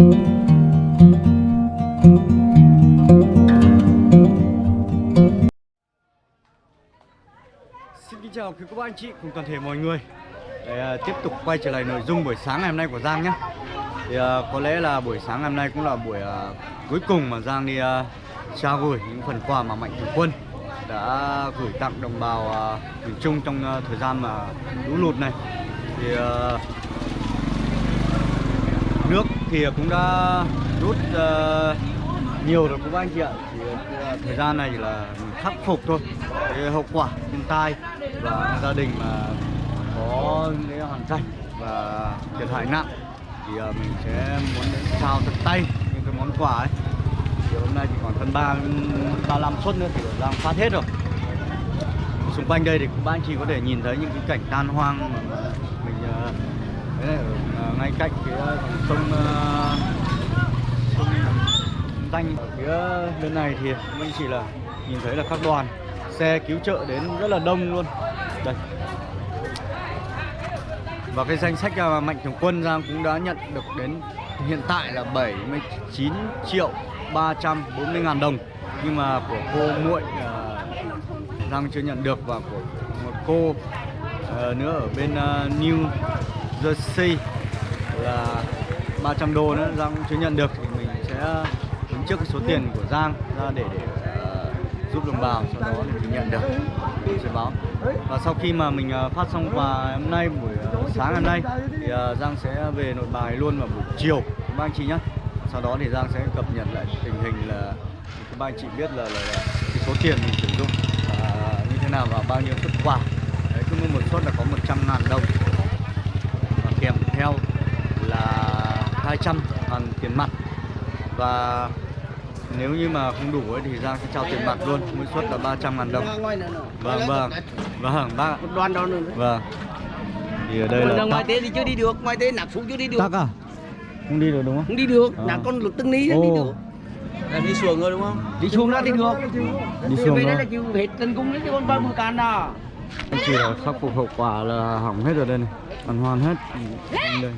Xin kính chào quý cô bác anh chị cùng toàn thể mọi người. Để à, tiếp tục quay trở lại nội dung buổi sáng ngày hôm nay của Giang nhé. Thì à, có lẽ là buổi sáng ngày hôm nay cũng là buổi à, cuối cùng mà Giang đi à, trao gửi những phần quà mà Mạnh Thường Quân đã gửi tặng đồng bào miền Trung trong thời gian mà lũ lụt này. Thì nước thì cũng đã rút uh, nhiều rồi các anh chị ạ. Thì uh, thời gian này là khắc phục thôi. Cái hậu quả thiên tai và gia đình mà có cái hoàn cảnh và thiệt hại nặng thì uh, mình sẽ muốn trao tận tay những cái món quà ấy. Thì hôm nay chỉ còn phần ba ba năm suất nữa thì đang phát hết rồi. Xung quanh đây thì các anh chị có thể nhìn thấy những cái cảnh tan hoang mà mình uh, đấy ở à, ngay cạnh cái dòng sông à, sông danh. Ở phía bên này thì mình chỉ là nhìn thấy là các đoàn xe cứu trợ đến rất là đông luôn. Đây. Và cái danh sách mà mạnh thường quân Giang cũng đã nhận được đến hiện tại là 79 triệu 340 ngàn đồng. Nhưng mà của cô muội uh, Giang chưa nhận được và của một cô uh, nữa ở bên uh, New. Jersey là 300 đô nữa Giang chưa nhận được. Thì mình sẽ ờ, đứng trước cái số tiền của Giang ra để để uh, giúp đồng bào sau đó thì mình nhận được. Mình sẽ báo. Và sau khi mà mình ờ, phát xong quà hôm nay buổi sáng hôm nay thì uh, Giang sẽ về nội bài luôn vào buổi chiều. Các anh chị nhé sau đó thì Giang sẽ cập nhật lại tình hình là các anh chị biết là, là, là cái số tiền mình sử dụng uh, như thế nào và bao nhiêu xuất quà. Đấy cứ một suất là có 100 ngàn đồng theo là 200 ngàn tiền mặt. Và nếu như mà không đủ ấy thì Giang sẽ trao tiền mặt luôn mỗi suất là 300 ngàn đồng. Vâng vâng. Vâng ba đoàn đó nữa vâng. Thì ở đây là ngoài tế thì chưa đi được ngoài tế nạp xuống chưa đi được. Tắc à? Không đi được đúng không? Không đi được À. là con lực từng ní đi Ồ. được. Em đi xuồng rồi đúng không? đi xuống ra đi được. Đi xuống về đây là chịu hết tình cung đấy chứ con bao bữa càn nào anh chị là khắc phục hậu quả là hỏng hết rồi đây này hoàn hoàn hết. Đây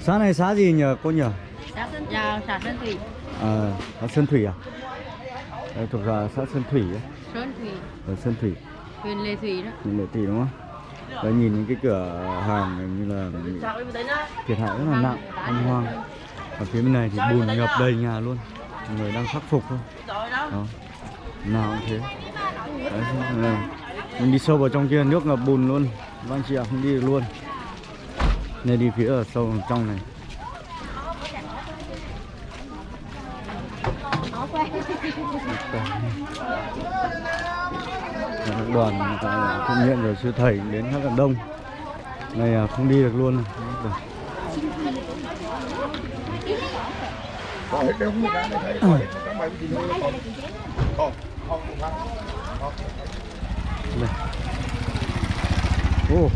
xã này xã gì nhờ cô nhờ? Xã Sơn Trà, xã Sơn Thủy, à xã Sơn Thủy à? Đây thuộc là xã Sơn Thủy ấy. Sơn Thủy, ở Sơn Thủy. Huyện Lệ Thủy đó. nhìn lệ tỷ đúng không? Đấy nhìn những cái cửa hàng này như là thiệt hại rất là nặng anh hoang. Ở phía bên này thì bùn ngập đầy nhà luôn. Người đang khắc phục thôi. Đó nào cũng thế đấy, mình đi sâu vào trong kia nước ngập bùn luôn các anh chị ạ không đi được luôn nên đi phía ở sâu trong này đoàn thiện nguyện rồi sư thầy đến rất là đông này à, không đi được luôn Đây. Đây. Ô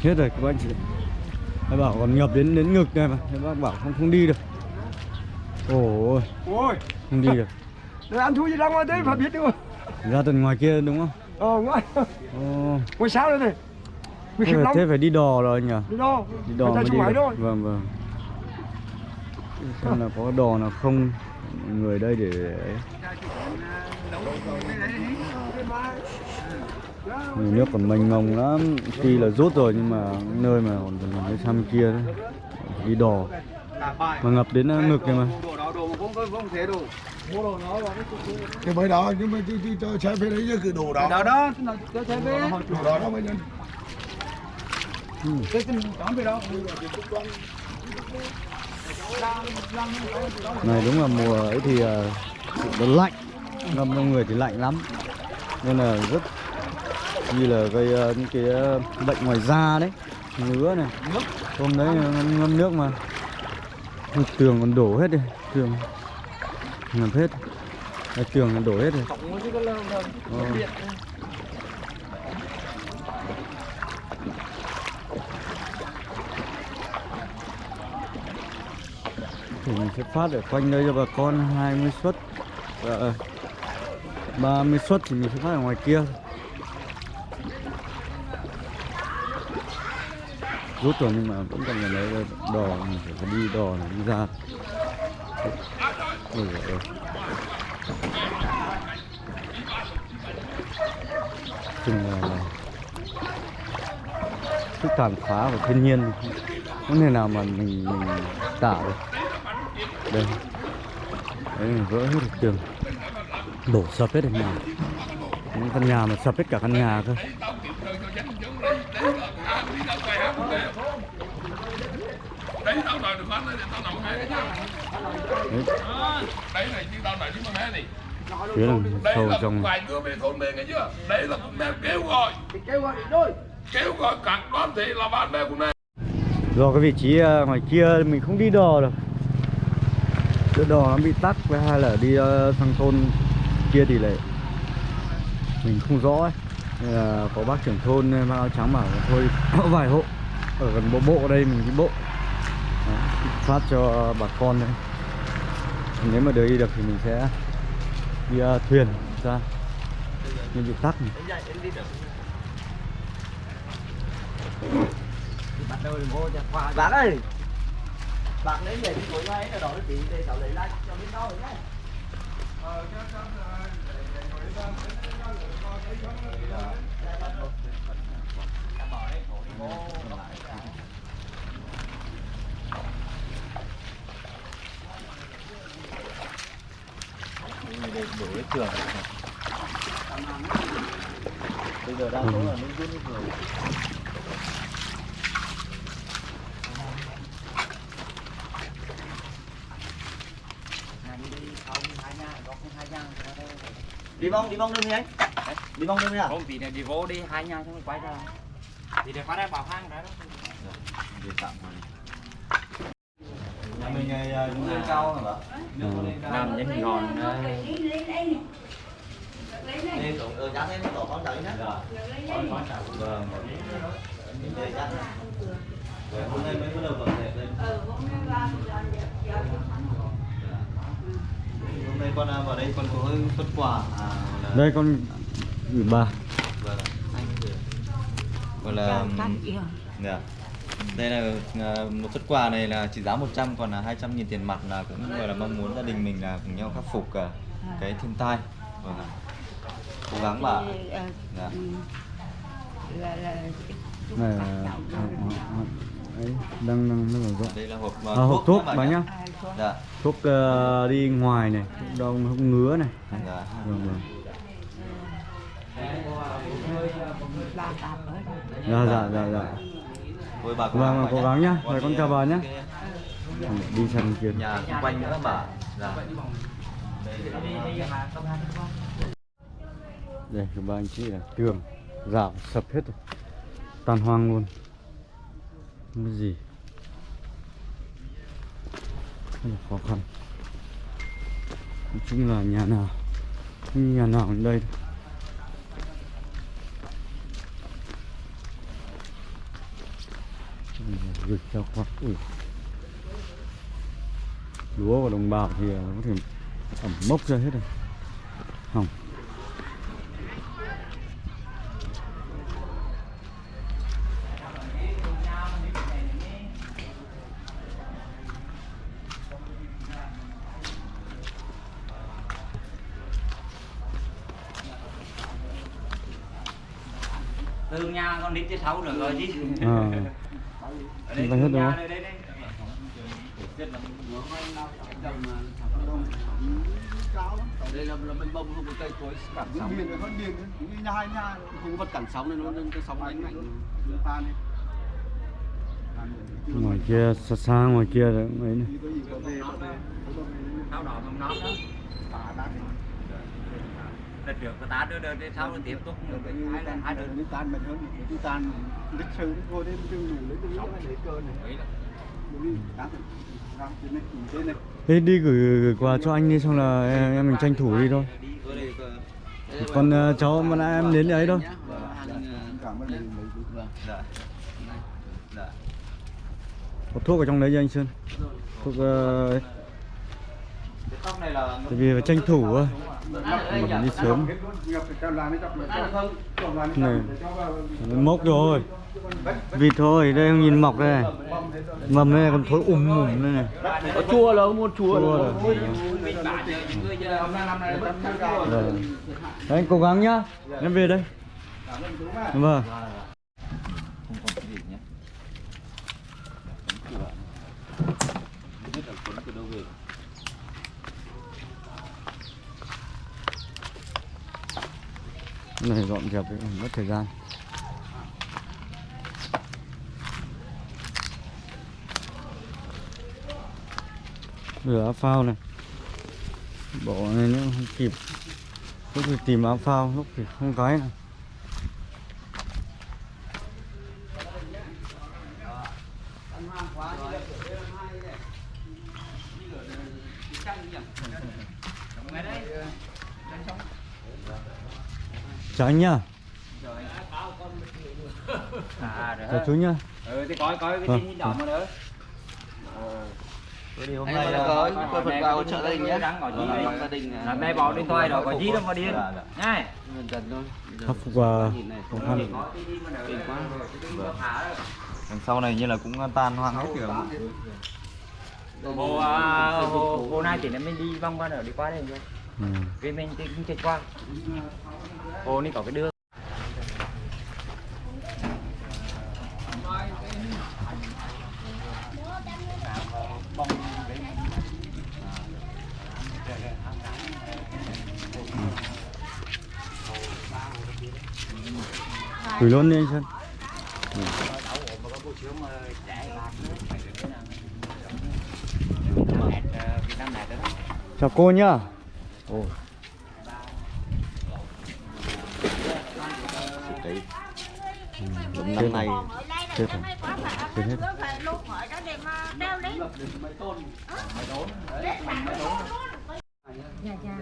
Hết rồi các bác chị Các bảo còn ngập đến đến ngực này mà Các bác bảo không không đi được Ôi Ôi, không đi được để ăn thua gì ra ngoài đấy phải biết được. Ra tận ngoài kia đúng không? Ờ, ngoài, Ồ ngoài sao đây này. Nguy Thế, thế phải đi đò rồi nhỉ? Đi đâu? Đi đò mới đi thôi. Vâng vâng Xem là có đò nào không người đây để nước còn mênh mông lắm. Tuy là rút rồi nhưng mà nơi mà còn còn cái sang kia đấy Đi đò. Mà ngập đến uh, ngực này mà. Cái mới đó nhưng mà chứ chứ cho xe về đấy chứ cứ đổ đó. đó đó cho xe về Đổ đó đó mới nhân. cái cái đón về đó. Này đúng là mùa ấy thì uh, nó lạnh Ngâm trong người thì lạnh lắm. Nên là rất như là gây uh, những cái uh, bệnh ngoài da đấy ngứa này. Hôm đấy ngâm, ngâm nước mà. Ôi, tường còn đổ hết đi tường. Ngập hết. Đây, tường còn đổ hết rồi. Ờ. thì mình sẽ phát ở quanh đây cho bà con 20 suất. Và 30 suất thì mình sẽ phát ở ngoài kia. Rút rồi nhưng mà vẫn còn phải lấy đò mình phải đi đò này đi ra. Ôi giời ơi. Chừng là, sức tàn phá của thiên nhiên. Không thể nào mà mình mình tả được. Đây. Đấy vỡ hết được tường đổ sập hết nhà những căn nhà mà sập hết cả căn nhà cơ. Đấy tao đòi được hết đấy tao nằm ngay đấy đấy, đấy này chứ tao đòi chứ mà mẹ này phía đằng đây sâu là trong vài đứa bên thôn bên nghe chưa đấy là cũng đang kêu gọi. Kêu gọi đôi kêu gọi là bạn bè của này do cái vị trí ờ, ngoài kia mình không đi đò được cái đò nó bị tắc với hai là đi ờ, sang thôn kia thì lại mình không rõ ấy. Nên là có bác trưởng thôn ờ, mang áo trắng bảo là thôi có vài hộ ở gần bộ bộ đây mình đi bộ. Đó, phát cho bà con đấy. Nếu mà được đi được thì mình sẽ đi ờ, thuyền ra nhưng bị tắc này. bắt đầu vô cho khoa bác ơi! Bác lấy về đi ngồi ngay là đó nó chỉ để cháu lấy lại cho bên đó rồi nhé đuổi trường bây giờ đang có ở nông dân rồi đi bông đi bông đừng đi anh. Đi bông đừng đi à? Không tí này đi vô đi hai nhà xong rồi quay ra. Thì để qua đây bảo hang đó. nhà mình lên cao hả bạn Làm nhân ngọn đi. Tụng ừ dắt em tổ con đợi nhé vâng hôm nay mới bắt đầu dọn dẹp lên hôm nay con à, vào đây con có xuất quà à là đây con gửi bà. Vâng anh gọi là dạ. đây là à, một xuất quà này là trị giá 100 còn là 200 nghìn tiền mặt là cũng gọi là mong muốn gia đình mình là cùng nhau khắc phục à, cái thiên tai. Vâng ạ. cố gắng bà dạ. là là này là à, à, ấy đang đang đang đây là hộp à, hộp thuốc bà nhá dạ. Thuốc ờ, đi ngoài này thuốc đau thuốc ngứa này. Dạ. Vâng vâng. Dạ dạ dạ dạ. Thôi bà Vâng, vâng, bà cố gắng nhá. Rồi con chào bà cái đi sang kia. Nhà xung quanh nữa bà. Dạ. Đây các ba anh chị là tường rào sập hết rồi. Tan hoang luôn. Không có gì rất khó khăn. Nói chung là nhà nào, không như nhà nào ở đây đâu. Gửi cho quá ui lúa của đồng bào thì có thể ẩm mốc ra hết rồi. Hỏng tới sáu nữa rồi chứ. à Ở đây Chúng ta hết rồi. đây là, là bên bông không có cây cối cản sóng là con biển như nhà hai nhà không có vật cản sóng nên nó nên cái sóng đánh mạnh tan đi ngoài kia xa xa ngoài kia là mấy này mình Đợt trước có tá đưa đơn đến sau nó tiếp tục. nữa cái hai lần hai đơn. đi tan mạnh hơn đi tan lịch sử ngồi đây chưa ngủ lấy cái để cơ này. Là Thế đi gửi, gửi quà cho anh đi xong là em, em mình tranh thủ đi thôi. Còn ờ, cháu mà nãy em đến đấy thôi. Cảm ơn mình mấy dạ. Dạ. Có thuốc ở trong đấy cho anh Sơn. Thuốc ờ, ấy. tóc này là tại vì phải tranh thủ thôi mình đi sớm. Cái chọc này mốc rồi vịt thôi đây không nhìn mọc đây này. Mầm đây này còn thối ùm ùm đây này. Có chua là không? Muốn chua chua rồi Rồi. Đấy, anh cố gắng nhá. Em về đây. Vâng không còn cái gì nhé biết là cuốn từ đâu về Cái này dọn dẹp ấy, mất thời gian. Rửa áo phao này. Bỏ này nữa không kịp. Lúc thì tìm áo phao lúc thì không cái này chào anh nhá. À rồi chào chú nhá. Ừ thì coi coi cái Vâng, tin nhỏ mà nữa. Thì hôm Anh nay là có- có có phần hỗ trợ gia đình nhé. Gia đình là đây bỏ điện thoại đó có gì đâu mà điên. nhá khắc phục khó khăn. đằng sau này như là cũng tan hoang hết à, hồ hồ này thì mình đi vòng qua nữa đi qua đây thôi ừ. vì mình thì cũng chạy qua hồ này có cái đường gửi luôn đi anh Sơn. Chào cô nhá. Ồ. Đúng năm nay Chết rồi. Chết hết. Dạ dạ.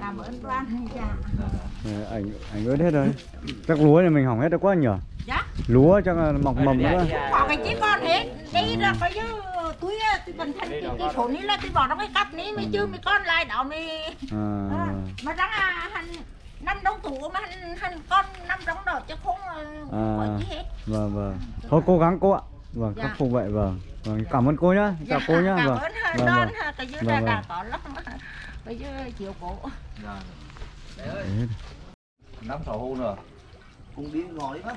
Cảm ơn. dạ. Dạ. Ờ, ảnh ảnh ướt hết rồi chắc lúa này mình hỏng hết được quá nhỉ Dạ. lúa chắc là mọc mầm nữa Có cái chiếc con hết. Đi ra coi như túi bình thành cái cái số ní là tôi bỏ trong cái cặp ní mới chưa mới con lại đó mới à, À, mà răng à hành năm đống tủ mà hành hành con năm đống đó chứ không À. gì hết. Vâng vâng. Thôi cố gắng cô ạ. Vâng Dạ. khắc phục vậy vâng. Vâng cảm ơn cô nhá. Chào cô nhá cảm vâng. ơn vâng, vâng. cái dưới Vâng, vâng. có lắm bây giờ chiều cổ. Đấy. năm sáu hôm rồi cùng đi ngồi đi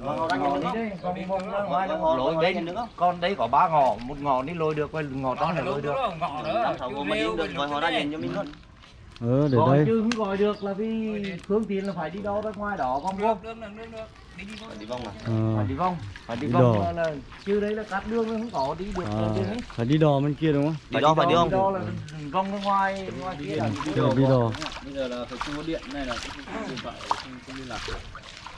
không? ngò đi đấy con con ngoài nó lôi bên con đấy có ba ngò một ngò đi lôi được với ngò to này lôi được. đi ờ để gọi đây. chứ không gọi được là vì phương tiện là phải đi đâu ra ngoài đó con không đi vòng à? Ờ, phải đi vòng phải đi Đi vòng đò. là, là chứ đấy là cắt đường không có đi được à, ấy phải đi đò bên kia đúng không? Đi đâu phải đi đò không là vòng ra ngoài ngoài kia là Đi đò, đi đò. Bây giờ là phải không có điện này là điện thoại không không liên lạc được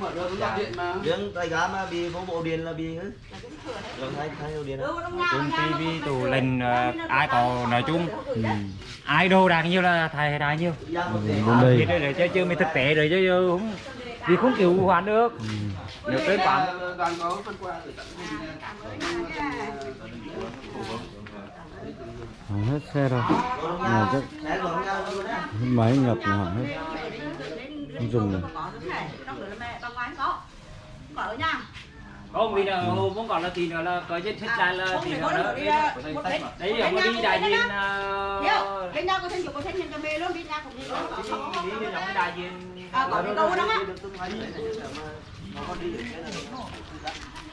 mà hứng được rồi luôn riêng tay gá mà bị phố bộ điện là bị hứ. Rồi thay thay đồ điện ừ, nhà Chung nhà TV nó- tủ lệnh ờ, ai có nói chung Ừ. ai đồ đạc nhiều là thầy đài nhiều Ừ, bên Biết đây rồi chứ chứ mới thực tế rồi chứ không vì không cứu hoàn được. Ừ. nếu tới bán đoàn có phân qua từ tận hỏng hết xe rồi. Này chắc máy ngập là hỏng hết không dùng Có đứa này, có. Có không vì là hôm không còn là thì nữa là có trên thích ra là thì có. Một đến- đấy có nhà đi đại diện. Hiểu, đến nhà của thân chủ của thân nhân cho mê luôn, luôn. Có- có- có- đi đại diện À, có cái câu đó á.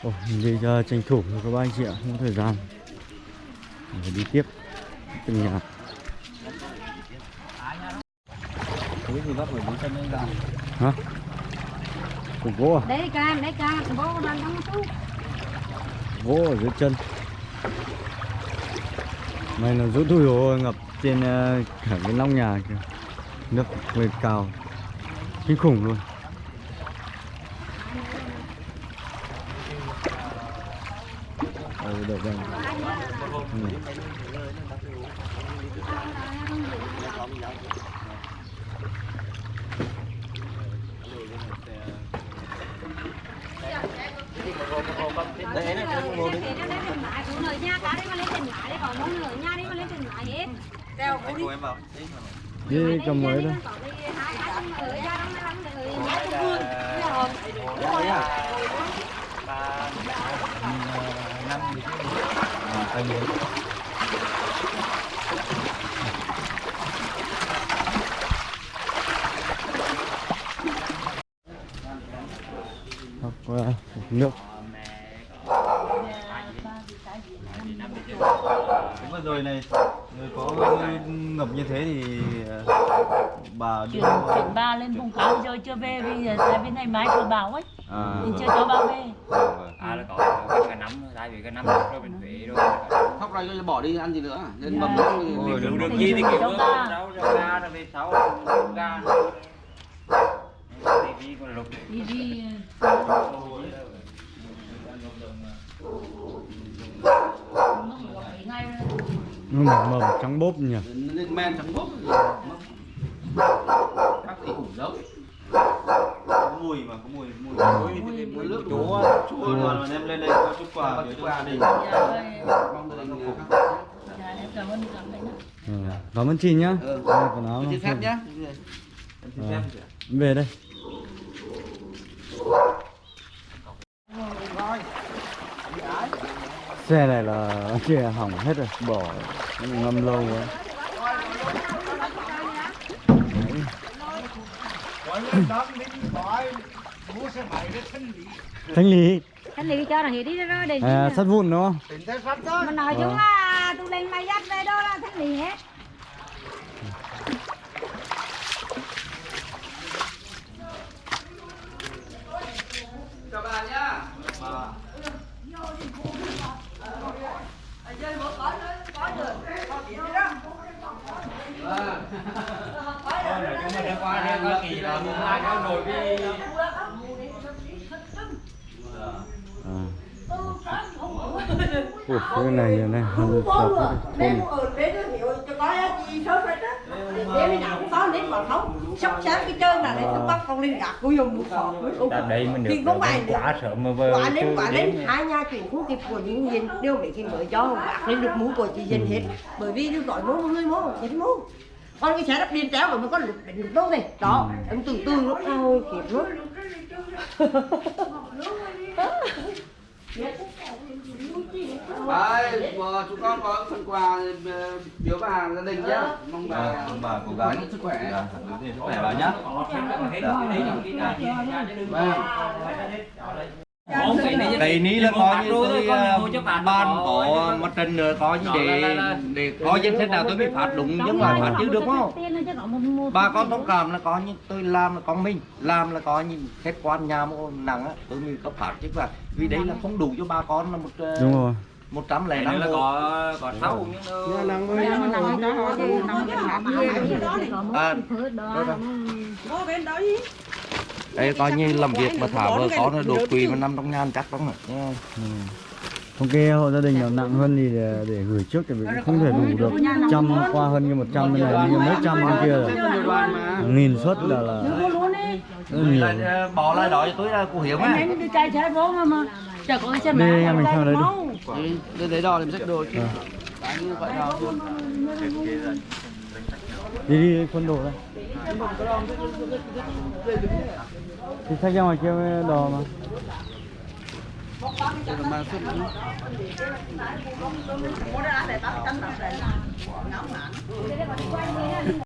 Ồ, đi cho tranh thủ thôi các bác anh chị ạ, không có thời gian phải đi tiếp từng nhà cái gì lên ra hả? Cục gỗ à? Đấy can, đấy can, bố đang đóng chú. gỗ ở dưới chân. Này là rũ thui rồi ngập trên ờ, cả cái nóc nhà kìa. Nước lên cao. Kinh khủng luôn. Ừ, được rồi đấy là cái ngồi đấy đi cầm mới đây. Học qua nước Đúng vừa rồi này người có ngập như thế thì bà chuyển đưa chuyển ba lên vùng cao rồi chưa về vì tại bên này máy vừa bảo ấy. À, mình chưa cho ba về. À là có cái nấm tại vì cái nấm rồi mình về rồi. Khóc này cho bỏ đi ăn gì nữa? Dạ. mầm được đúng được Thì gì thì kiểu cho ba. rau rau ga rồi về sau ga thì đi còn lục. Đi đi ngay nó mầm mầm trắng bốp nhỉ? Lên men trắng bốp Các thì ủ giống có mùi mà có mùi mùi. Mùi mùi nước chúa chúa mà đem lên đây có chút quà gửi cho gia đình. vâng. Mong gia đình dạ em cảm ơn cảm ơn ừ. cảm ơn chị nhá. Ừ. Quần áo Xin nó phép em xin phép về đây xe này là kia hỏng hết rồi. Bỏ nó ngâm lâu quá. Thanh lý. Anh đi cho nó hết đi rồi để à, sắt vụn đúng không? Mà nói chung Vâng. là tôi lên máy dắt về đó là thanh lý hết nói chung có kỳ là ai có nổi đi. Ủa, cái này giờ này không hết nó có gì cũng có đến bảo không sắp sáng cái chơi là để tôi bắt con lên gạt của dùng một ông Tại đây mình được không phải quá sợ mà vơ quả lên quả lên hai nhà chuyển không kịp của những dân đều để khi mới cho gạt lên được mũ của chị dân hết. Bởi vì nó gọi mũ người mũ chín mũ con cái xe đắp điên tréo rồi mới có lục định lục đâu này. Đó em từ từ lúc ôi kịp lúc Đấy, chúng con có phần quà ờ, biếu bà gia đình nhá. Mong bà Vâng, mong bà cố gắng. sức khỏe. Dạ, sức khỏe bà nhá Đây ní là có như tôi ờ, ban có một trận nữa có như để để có danh sách nào tôi mới phát đúng nhưng mà phát chứ được không? Bà con thông cảm là có như tôi làm là con mình làm là có những khách quan nhà nặng á tôi mới có phát chứ mà vì đấy là không đủ cho bà con là một ờ, đúng rồi một trăm lẻ Đây năm là hộ. có có sáu nhưng À, đây coi như làm việc mà thả vợ có nó đột quỵ mà năm trong ngàn chắc lắm rồi nha. ừ. không cái hộ gia đình nào nặng hơn thì để, để gửi trước thì cũng không thể đủ được trăm qua hơn như một trăm bên này như mấy trăm bên kia rồi nghìn suất là là ờ, bỏ lại đó cho tôi là cô hiểu mà Chờ cô trên mà. Đi em mình theo đấy đi. Đi lấy đo làm sách đồ chứ. Vâng. Đi đi quân đồ đây. Thì sách ra ngoài kia đồ mà. Hãy subscribe cho kênh Ghiền Mì Gõ Để không bỏ lỡ những video hấp dẫn